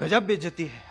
गजब बेचती है।